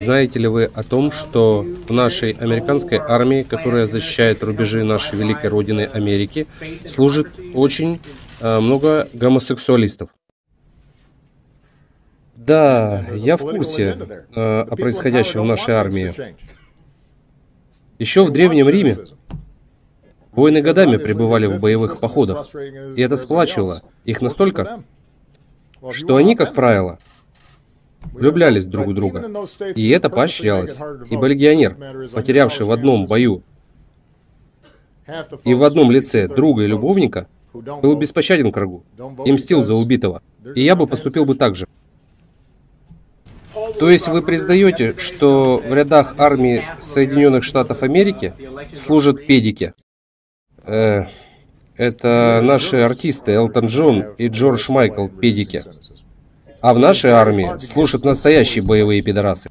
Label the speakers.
Speaker 1: Знаете ли вы о том, что в нашей американской армии, которая защищает рубежи нашей великой родины Америки, служит очень э, много гомосексуалистов? Да, я в курсе э, о происходящем в нашей армии. Еще в Древнем Риме воины годами пребывали в боевых походах, и это сплачивало их настолько, что они, как правило, влюблялись друг в друга. И это поощрялось, ибо легионер, потерявший в одном бою и в одном лице друга и любовника, был беспощаден к врагу и мстил за убитого. И я бы поступил бы так же. То есть вы признаете, что в рядах армии Соединенных Штатов Америки служат педики? Э, это наши артисты Элтон Джон и Джордж Майкл педики. А в нашей армии служат настоящие боевые пидорасы.